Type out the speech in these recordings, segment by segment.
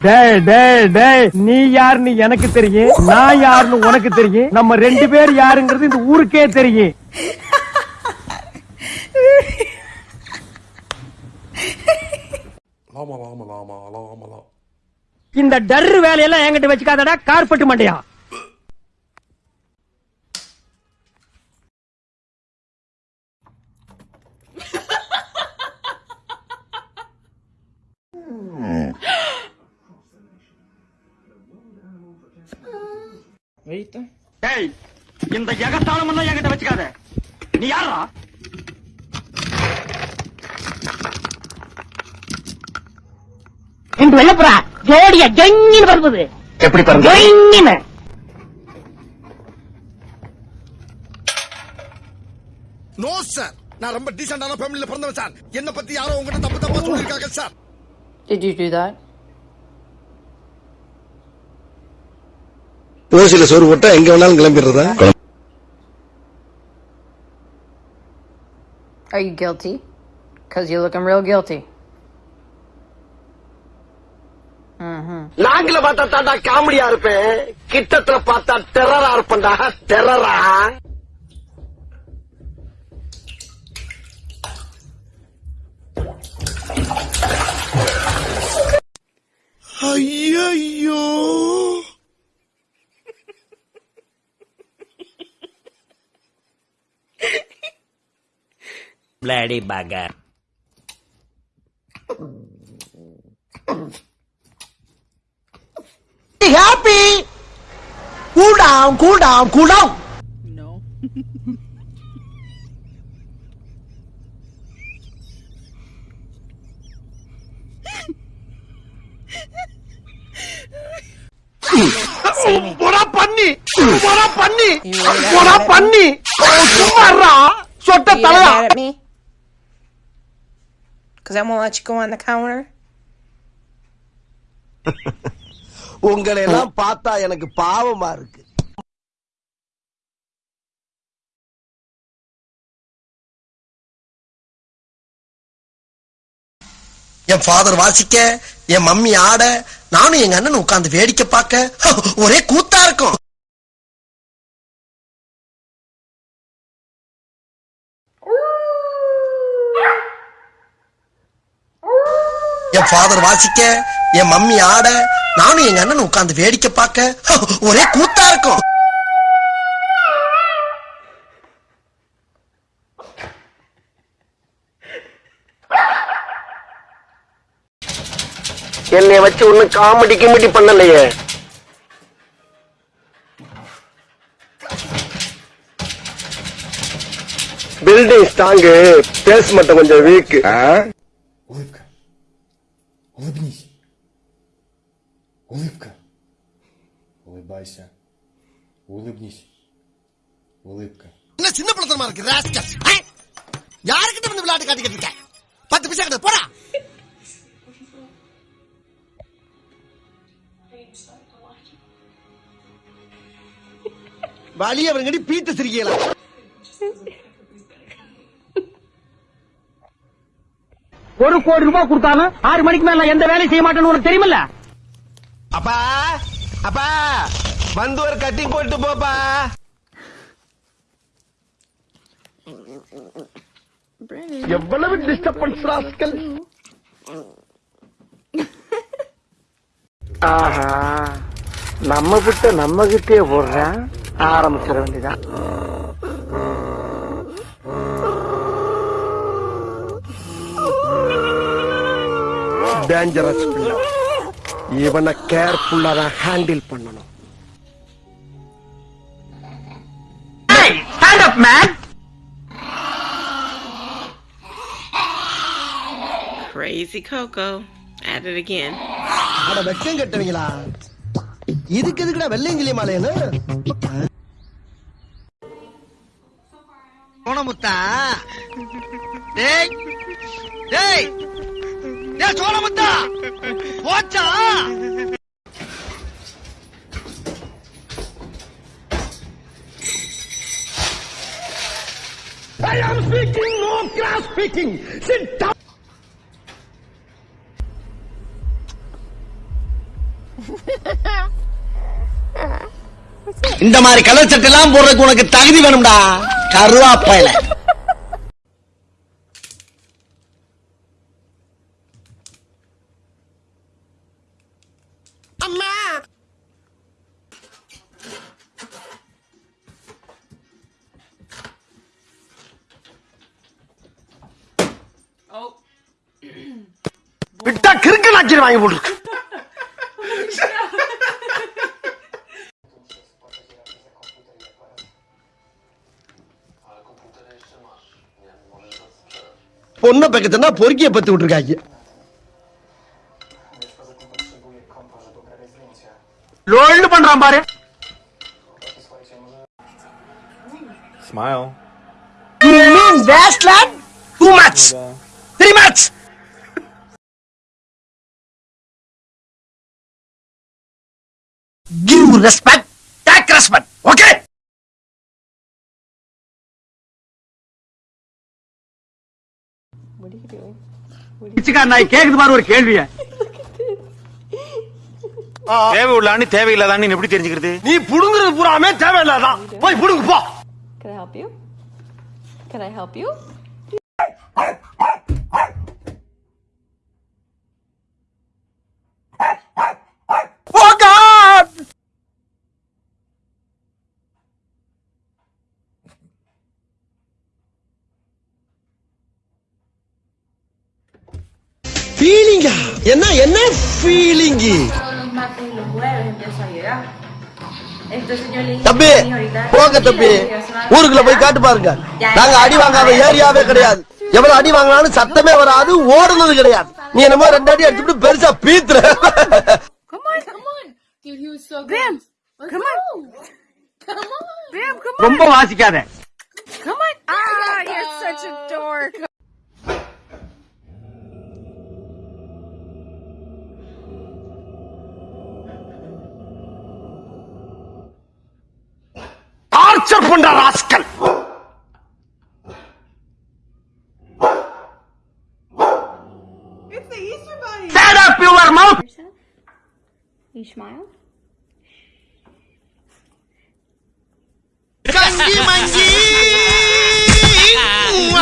டேய் டேய் டேய் நீ யாருன்னு எனக்கு தெரியும் நான் யாருன்னு உனக்கு தெரியும் நம்ம ரெண்டு பேர் யாருங்கிறது இந்த ஊருக்கே தெரியும். இந்த டர்ரு வேலையெல்லாம் என்கிட்ட வச்சுக்காதடா கார்பெட் மண்டையா? டேய் இந்த எகத்தாளம் எல்லாம் என்கிட்ட வச்சுக்காத. நீ யாரா என்று வெள்ளப்புறா ஜோடியா ஜொங்கின்னு பறந்தது. எப்படி ஜொங்கின்னு. நோ சார் நான் ரொம்ப டீசென்டான ஃபேமிலில பிறந்தவன் சார் என்ன பத்தி யாரோ உங்ககிட்ட தப்பு தப்பா சொல்லிருக்காங்க sir Did you do that? ஓசில சோறு போட்டா எங்க வேணாலும் கிளம்பிடுறதா? Are you guilty? Because you're looking real guilty. நாங்கள பார்த்தா தாண்டா காமெடியா இருப்பேன். கிட்டத்துல பார்த்தா டெரரா இருப்பேன்டா. டெரரா ஐயோ Bloody bugger. happy. Cool down, cool down, cool down. No. போடா பண்ணி போடா பண்ணி You really got போடா mad at பண்ணி சும்மாறா சொட்ட You get Thalaiya mad at me? Because I won't let you go on the counter? உங்களை எல்லாம் பார்த்தா எனக்கு பாவமா இருக்கு என் ஃபாதர் வாசிக்க என் மம்மி ஆட நானும் எங்க அண்ணன் உட்கார்ந்து வேடிக்கை பார்க்க ஒரே கூத்தா இருக்கும் என் ஃபாதர் வாசிக்க என் மம்மி ஆட நானும் எங்க அண்ணன் உட்கார்ந்து வேடிக்கை பார்க்க ஒரே கூத்தா இருக்கும். என்னை வச்சு ஒன்னும் காமெடி கிமெடி பண்ணலையே. பில்டிங் ஸ்ட்ராங்கு பேஸ் மட்டும் கொஞ்சம் வீக் Улыбнись. Улыбка. என்ன சின்ன பிள்ளைத்தனமா இருக்கு ராஸ்கல் யாருக்கிட்ட வந்து விளையாட்டு காட்டிக்கிட்டு இருக்க பத்து பைசா கிட்ட போடா வழி அவங்கடி பீத்த சிரிக்கலாம் ஒரு கோடி ரூபாய் கொடுத்தாலும் ஆறு மணிக்கு மேல நான் எந்த வேலையும் செய்ய மாட்டேன்னு உனக்கு தெரியுமில்ல அப்பா அப்பா வந்து ஒரு கட்டிங் போட்டு போப்பா. எவ்வளவு டிஸ்டர்பன்ஸ் ராஸ்கல்? ஆஹா நம்ம கிட்ட நம்ம கிட்டே போடுறேன் ஆரம்பிச்சிட வேண்டியதான் டேஞ்சரஸ் இவனை கேர்ஃபுல்லா தான் ஹேண்டில் பண்ணணும். Up man Crazy Coco. At it again. அட வெக்கம் கட்டுவீங்களா இதுக்கு எதுக்குடா வெள்ளையங்கிலி மாலையன்னு சோனமுத்தா டேய் டேய். டேய் சோனமுத்தா போச்சா I am speaking, no class speaking. Sit down. இந்த மாதிரி கலர் சட்டெல்லாம் போடுறதுக்கு உனக்கு தகுதி வேணும்டா கருவாப்பையில நாச்சிரி வாங்கி போட்டுருக்கு பொண்ணை பக்கத்துனா பொறுக்கிய பத்து விட்டுருக்காங்க லோல்டு பண்றான் பாரு Smile. You mean that lad? Too much. Three much. Respect. Take respect. Okay? பிச்சைக்கார நாய் கேக்குது பாரு ஒரு கேள்விய தேவை உள்ளான்னு தேவையில்லாதான்னு எப்படி தெரிஞ்சுக்கிறது நீ புடுங்குறது பூராமே தேவையில்லாதான் போய் புடுங்கு போ Can I help you? Can I help you? ஃபீலிங்கா என்ன என்ன ஃபீலிங்கு தம்பி போங்க தம்பி. ஊருக்குள்ள போய் காட்டு பாருங்க. நாங்க அடி வாங்காத ஏரியாவே கிடையாது. எவ்வளவு அடி வாங்கினாலும் சத்தமே வராது ஓடுனது கிடையாது. நீ என்னமோ ரெண்டு அடி அடிச்சுட்டு பெருசா பீத்துற. ரொம்ப வாசிக்காத. டார்ச்சர் பண்ற rascal Shut up your mouth. You smile? கஞ்சி மஞ்சி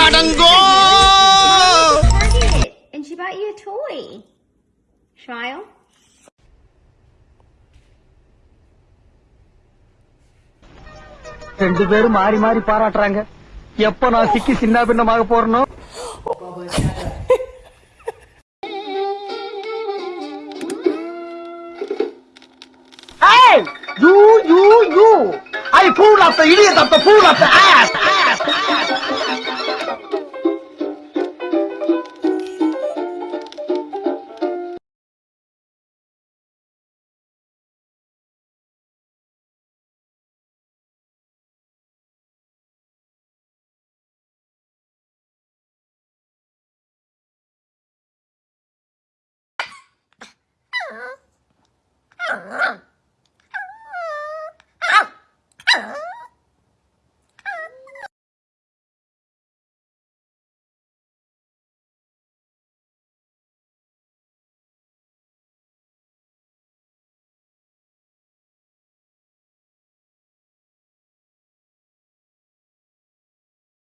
அடங்கோ And she bought you a toy. Smile? ரெண்டு பேரும் மாறி மாறி பாராட்டுறாங்க எப்ப நான் சிக்கி சின்ன பின்னமாக போறனோ You, you, you! I pull up the idiot of the pull up the ass! ass! ass. rrr, rrr.